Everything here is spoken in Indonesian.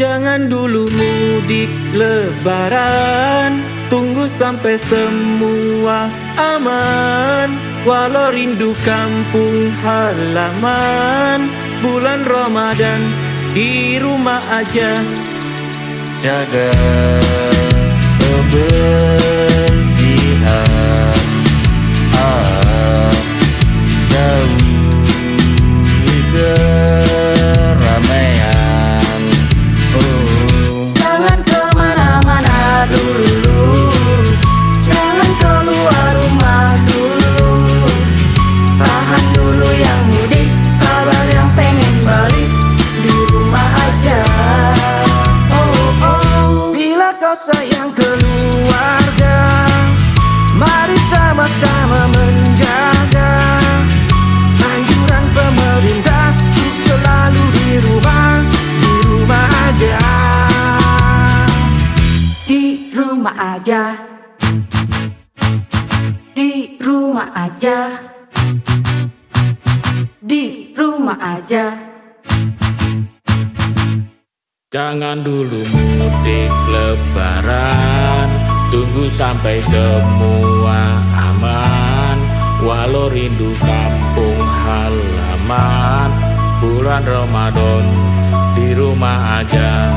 Jangan dulu mudik lebaran. Tunggu sampai semua aman. Walau rindu kampung halaman. Bulan Ramadan di rumah aja. Jaga kebersihan sayang keluarga. Mari sama-sama menjaga. Anjuran pemerintah Untuk selalu di rumah Di rumah aja. Di rumah aja. Di rumah aja. Di rumah aja Jangan dulu mudik lebaran. Tunggu sampai semua aman. Walau rindu kampung halaman. Bulan Ramadan di rumah aja